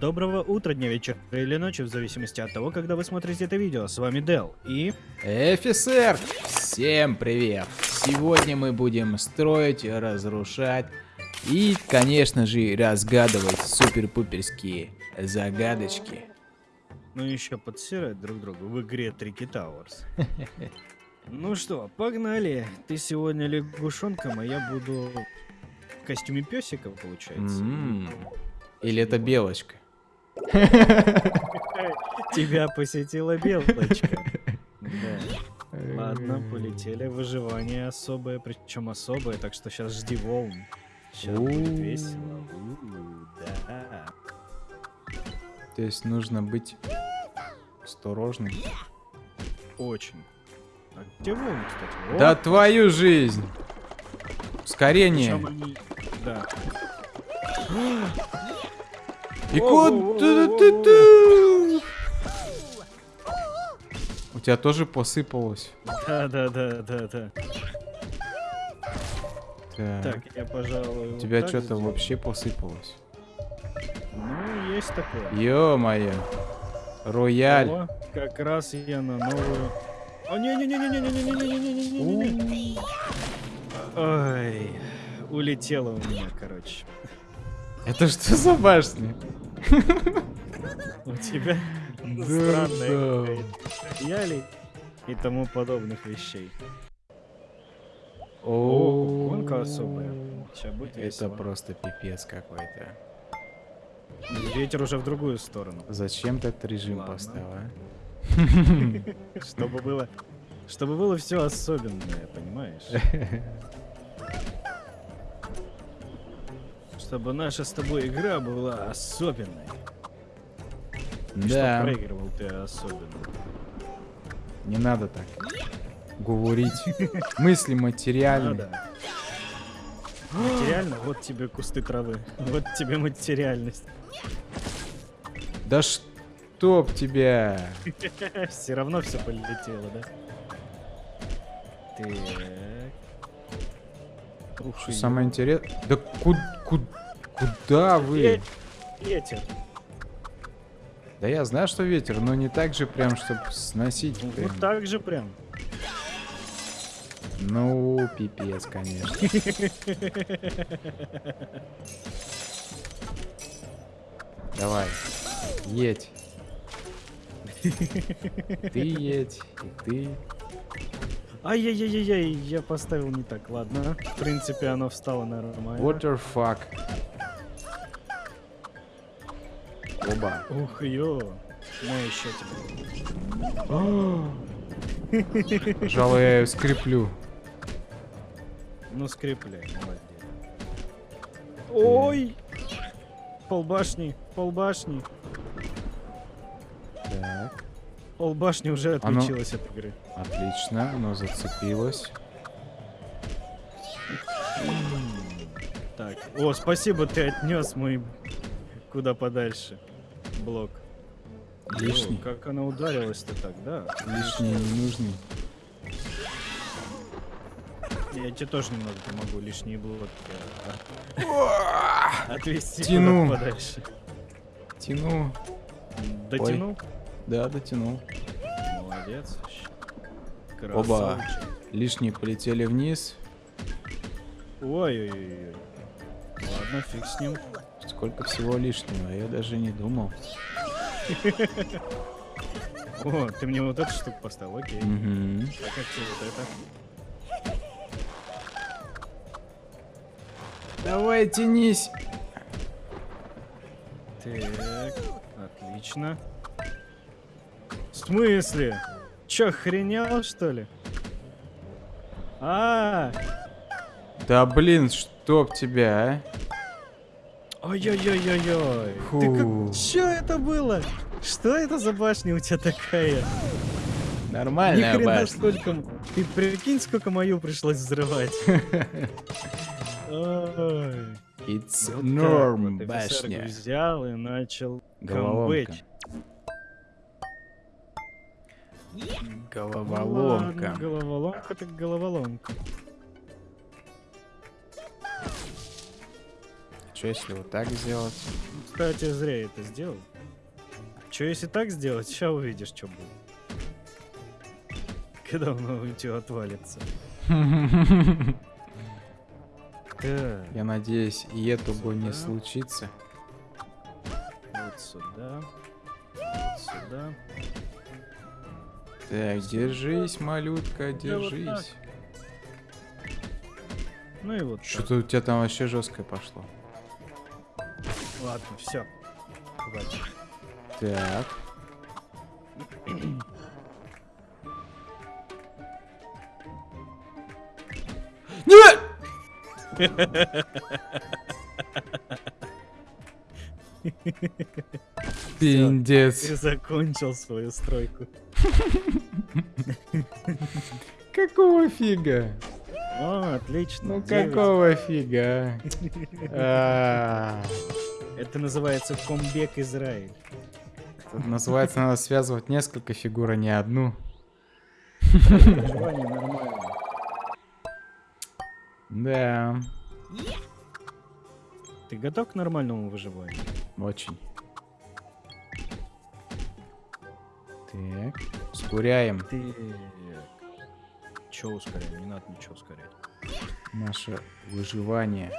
Доброго утра, дня, вечера или ночи, в зависимости от того, когда вы смотрите это видео. С вами Дел и... Офицер! Всем привет! Сегодня мы будем строить, разрушать и, конечно же, разгадывать супер-пуперские загадочки. Ну еще подсирать друг другу в игре Трики Тауэрс. Ну что, погнали. Ты сегодня лягушонком, а я буду в костюме песика, получается. М-м. Или это белочка? Тебя посетила белочка. Да. Ладно, полетели. Выживание особое, причем особое, так что сейчас жди волн. Сейчас будет весело. Да. То есть нужно быть осторожным. Очень. А где волны, кстати? О, Да твою жизнь! Ускорение! они- Да. И ты? У тебя тоже посыпалось. Да, да, да, да, да. Так. Так, я, пожалуй. У вот тебя так что-то вообще посыпалось. Ну, есть такое. Ё-моё. Рояль. О, как раз я на новую. О, не, не, не, не, не, не, не, не, не, не, не, не, не, не. Ой, улетела у меня, короче. Это что за башня? У тебя какая-то. Яли и тому подобных вещей. О, гонка особая. Сейчас будет Это просто пипец какой-то. Ветер уже в другую сторону. Зачем ты этот режим поставил, а? Чтобы было, чтобы было все особенное, понимаешь? Чтобы наша с тобой игра была особенной. И Что Да, проигрывал ты особенно. не надо так говорить. Мысли материальные. Материально, вот тебе кусты травы. Вот тебе материальность. Да чтоб тебя. Все равно все полетело, да? Так. Ух, Что самое интересное... Да ку- ку- куда вы? Ветер. Да я знаю, что ветер, но не так же прям, чтобы сносить. Ну, прям. Вот так же прям. Ну, пипец, конечно. Давай, едь. Ты едь, и ты. Ай-яй-яй-яй, я поставил не так, ладно. В принципе, оно встало нормально. What the fuck? Оба. Ух, ё. На еще тебе. Пожалуй, я ее скреплю. Ну, скрепляй, молодец. Ой! Полбашни, полбашни. Так, Полбашни уже Оно- отключилась от игры. отлично, оно зацепилось. Так, о, спасибо, ты отнес мой куда подальше блок. Лишний. О, как она ударилась-то так, да? Лишний не нужный. Я тебе тоже немного помогу, лишние блоки. а, Отвести Тяну. подальше. Тяну. Дотянул? Да, дотянул. Молодец. Оба. Красавчик. Лишние полетели вниз. Ой-ой-ой. Ладно, фиг с ним. Сколько всего лишнего, я даже не думал. О, ты мне вот эту штуку поставил, окей. А как тебе вот это? Давай, тянись. Так, отлично. В смысле? Чё, охренел, что ли? А, Да блин, чтоб тебя, а? ой-ой-ой-ой-ой. Ты Фу. как... Чё это было? Что это за башня у тебя такая? Ни Нормальная хрена башня. сколько... Ты прикинь, сколько мою пришлось взрывать. Ой. It's Вот norm, так вот офицер башня. взял и начал Головоломка. камбэч. Головоломка. Ладно, головоломка так головоломка. Что если вот так сделать? Кстати, зря я это сделал. Че если так сделать, сейчас увидишь, что будет. Когда он у тебя отвалится. Я надеюсь, и этого не Сюда. случится. вот сюда. Вот сюда. Так, держись, малютка, Да вот держись. Ну и вот. Что-то у тебя там вообще жесткое пошло. Ладно, все. Хватит. Так. Нет! Пиндец. Ты закончил свою стройку. Какого фига? О, отлично. Ну какого фига? А, Это называется комбек Израиль. Называется, надо связывать несколько фигур, а не одну. Да, Ты готов к нормальному выживанию? очень. Так, ускоряем Ты... Че ускоряем? Не надо ничего ускорять. наше выживание.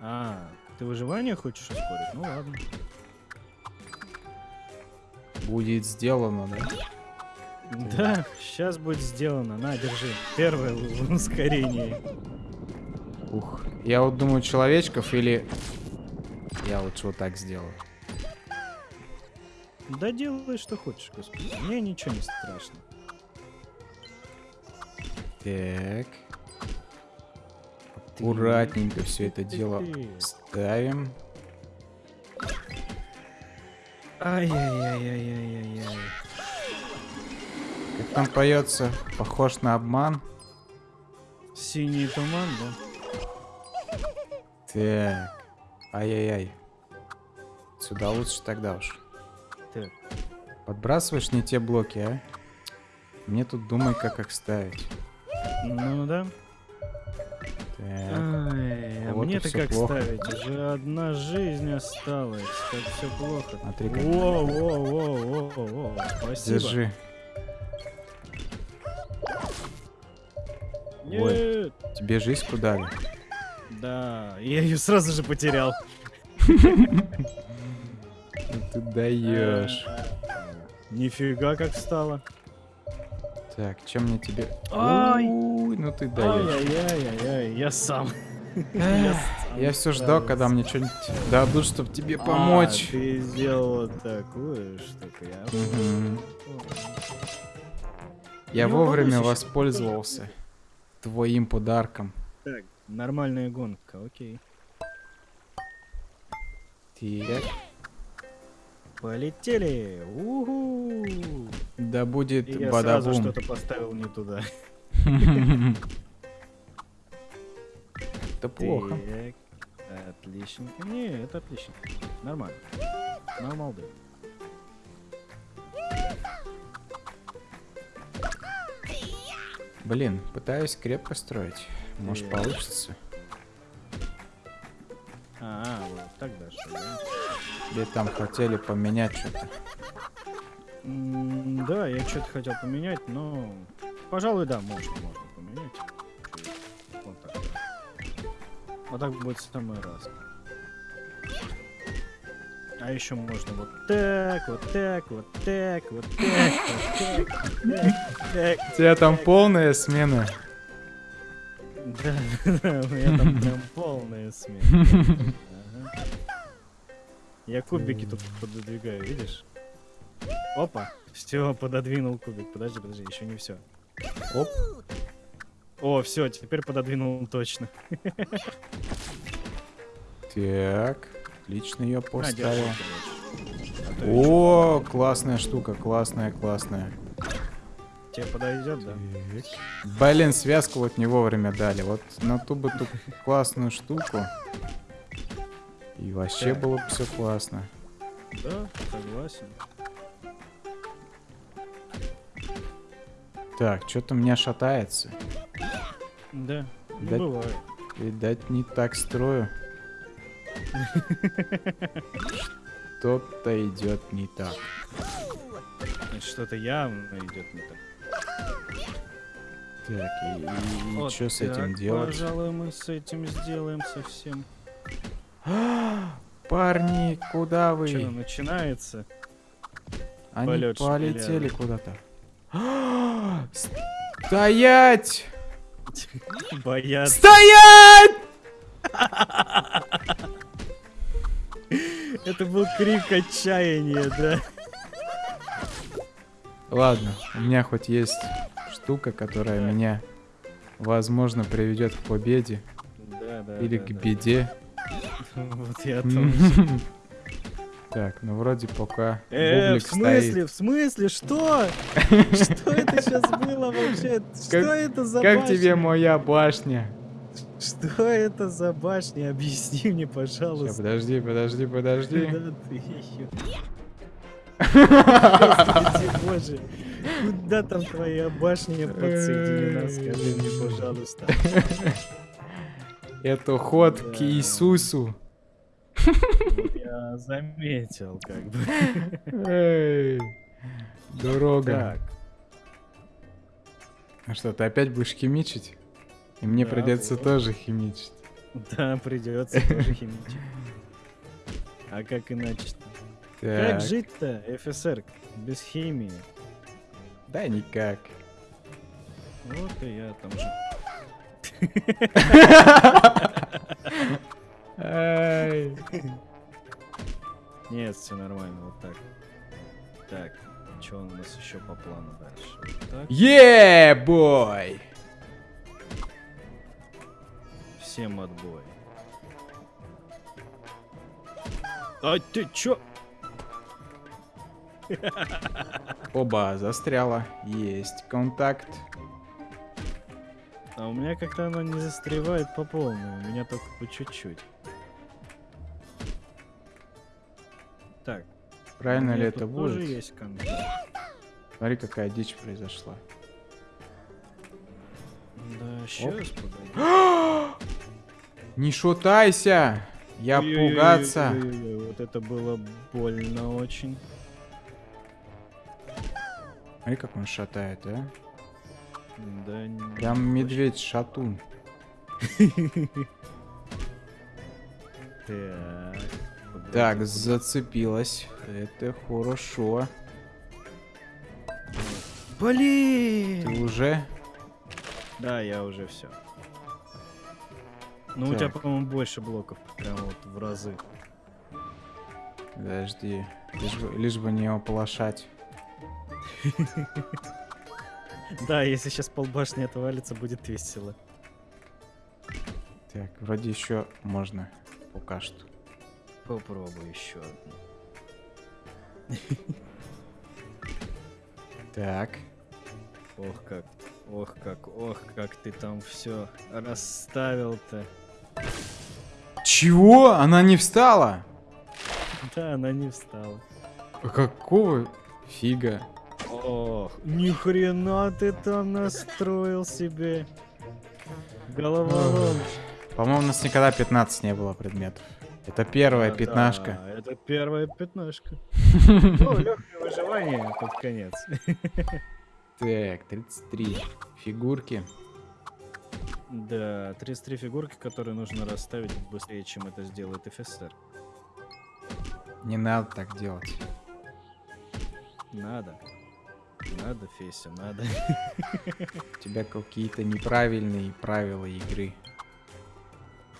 А, ты выживание хочешь ускорить? Ну ладно. Будет сделано, да? Да, сейчас будет сделано. На, держи. Первое ускорение. Ух. Я вот думаю, человечков или... Я лучше вот так сделаю. Да делай, что хочешь, господи. Мне ничего не страшно. Так. Аккуратненько все это дело ставим. Ай-яй-яй-яй-яй-яй. Как там поется, похож на обман. Синий туман, да? Так. Ай-яй-яй. Сюда лучше тогда уж. Так, Подбрасываешь не те блоки, а? Мне тут думай, как их ставить. ну да. Так. Ай, а Вот мне-то как плохо. ставить? Уже одна жизнь осталась. Как все плохо. Смотри, как- Во, во, во, во, во. Спасибо. Держи. Нет. Тебе жизнь дали. Да, я ее сразу же потерял. Ты даешь. Нифига как стало. Так, чем мне тебе... Ай! Уй, ну ты даешь. Ай-яй-яй-яй, я сам. Я все ждал, когда мне что-нибудь дадут, чтобы тебе А, помочь. ты сделал такую штуку, я. Я вовремя воспользовался твоим подарком. Так, нормальная гонка, окей. Так, Полетели! Уху! да будет И я сразу что-то поставил не туда. Это плохо. Так, отличненько. Не, это отлично. Нормально. Нормал да. Блин, пытаюсь крепко строить. Может Так. получится. А, вот так даже, да? Или там хотели поменять что-то. Да, я что-то хотел поменять, но... Пожалуй, да, можно, можно поменять. Вот так. Вот так будет в самый раз. А еще можно вот так, вот так, вот так, вот так, вот так, вот так, так. У тебя там полная смена. Да, да, у меня там прям полная смена. Ага. Я кубики тут пододвигаю, видишь? Опа, все, пододвинул кубик. Подожди, подожди, еще не все. Оп. О, все, теперь пододвинул точно. Так, отлично ее поставил. А О, классная штука, классная, классная. Тебе подойдет, да? Блин, связку вот не вовремя дали. Вот на ту бы ту классную штуку. И вообще Так. было бы все классно. Да, согласен. Так, что-то у меня шатается. Да, ну Да- бывает. Видать, не так строю. Что-то идет не так. Что-то явно идет не так. Так, и, и- Вот что с этим делать? Пожалуй, мы с этим сделаем совсем. Парни, куда вы? Что, начинается? Они полет полетели куда-то. Стоять! Боятся. Стоять! Это был крик отчаяния, да? Ладно, у меня хоть есть штука, которая меня, возможно, приведет к победе Да, да. или да, к да. беде. Вот я тоже. Так, ну вроде пока Э, в смысле, стоит. в смысле, что? Что это сейчас было вообще? Что это за Как тебе моя башня? Что это за башня? Объясни мне, пожалуйста. подожди, подожди, подожди. Господи боже, куда там твоя башня подсоединена? Скажи мне, пожалуйста. Это ход к. Иисусу. Я заметил, как бы. Дорога. А что, ты опять будешь химичить? И мне Да, придется вот. тоже химичить. да, придется тоже химичить. А как иначе-то? Как Так, жить-то, ФСР, без химии? Да никак. Вот и я там же. Нет, все нормально, вот так. Так, что у нас еще по плану дальше? Так. Е, бой! Всем отбой. А ты чё? Оба, застряла. Есть контакт. А у меня как-то оно не застревает по полной, у меня только по чуть-чуть. Так. Правильно ли это тут тоже будет? есть контакт. Смотри, какая дичь произошла. Да, сейчас, погоди. Не шутайся! Я Ой-ой-ой-ой-ой-ой, пугаться. Вот это было больно очень. Смотри, как он шатает, а? Да, не- Прям медведь-шатун. Так. зацепилась. Это хорошо. Блин! Ты уже? Да, я уже все. Ну, у тебя, по-моему, больше блоков. Прям вот в разы. Подожди. Лишь бы, лишь бы не оплошать. Да, если сейчас полбашни отвалится, будет весело. Так, вроде еще можно. Пока что. Попробуй еще одну. Так. Ох как, ох как, ох как ты там все расставил-то. Чего? Она не встала? Да, она не встала. А Какого фига? Ох, ни хрена ты там настроил себе. Головоломка. По-моему, у нас никогда 15 не было предметов. Это первая Да, пятнашка. да, это первая пятнашка. О, легкое выживание под конец. Так, 33 фигурки. Да, 33 фигурки, которые нужно расставить быстрее, чем это сделает ФСР. Не надо так делать. Надо. Надо, Феся, надо. У тебя какие-то неправильные правила игры.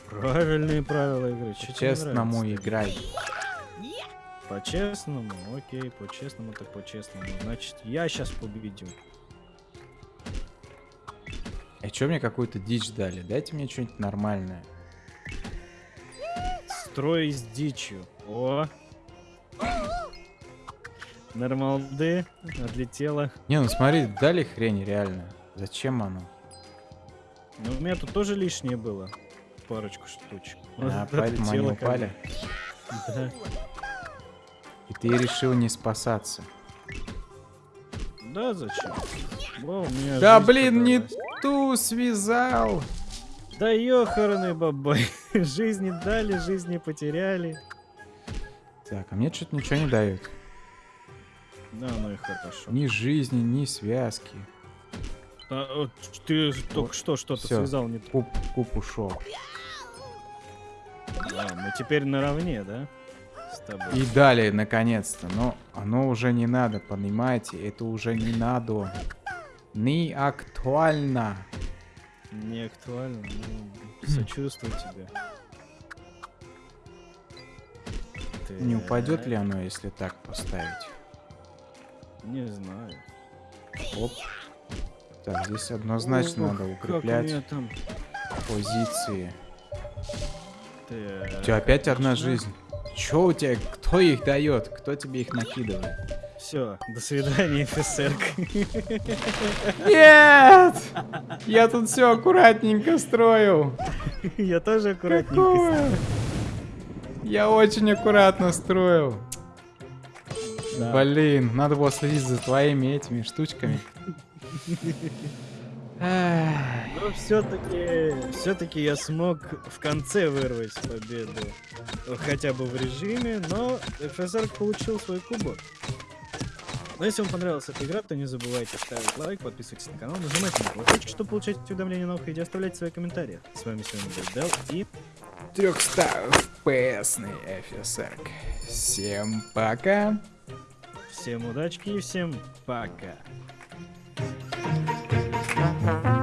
Правильные правила игры. Чё тебе не Честному нравится? играй. По-честному? Окей, по-честному так по-честному. Значит, я сейчас победю. А чё мне какую-то дичь дали? Дайте мне что-нибудь нормальное. Строй с дичью. О! Нормалды отлетела. Не, ну смотри, дали хрень реально. Зачем оно? Ну, у меня тут тоже лишнее было. Парочку штучек. Вот А, поэтому они отлетело упали. Да. И ты решил не спасаться. Да, зачем? О, у меня Да блин, не ту связал. Да ёханый бабай. Жизни дали, жизни потеряли. Так, а мне что-то ничего не дают. Да, ну и хорошо. Ни жизни, ни связки. А, вот ты только что что-то связал не. Куб, куб ушел. А, мы теперь наравне, да? С тобой. И далее, наконец-то. Но оно уже не надо, понимаете? Это уже не надо. Не актуально. Не актуально, ну, сочувствую тебе. Не упадет ли оно, если так поставить? Не знаю. Оп. Так, здесь однозначно Ох, надо укреплять там. позиции. Так, У тебя опять одна отлично. жизнь. Чё у тебя? Кто их дает? Кто тебе их накидывает? Все, до свидания, офицерка. Нет! Я тут все аккуратненько строил. Я тоже аккуратненько. Какое? Я очень аккуратно строил. Да. Блин, надо было следить за твоими этими штучками. Но все-таки, все-таки я смог в конце вырвать победу. Хотя бы в режиме, но ФСР получил свой кубок. Но если вам понравилась эта игра, то не забывайте ставить лайк, подписывайтесь на канал, нажимайте на колокольчик, чтобы получать уведомления о новых видео, оставляйте свои комментарии. С вами сегодня был Дел и 300 FPS офицер. Всем пока. Всем удачки и всем пока. Thank you.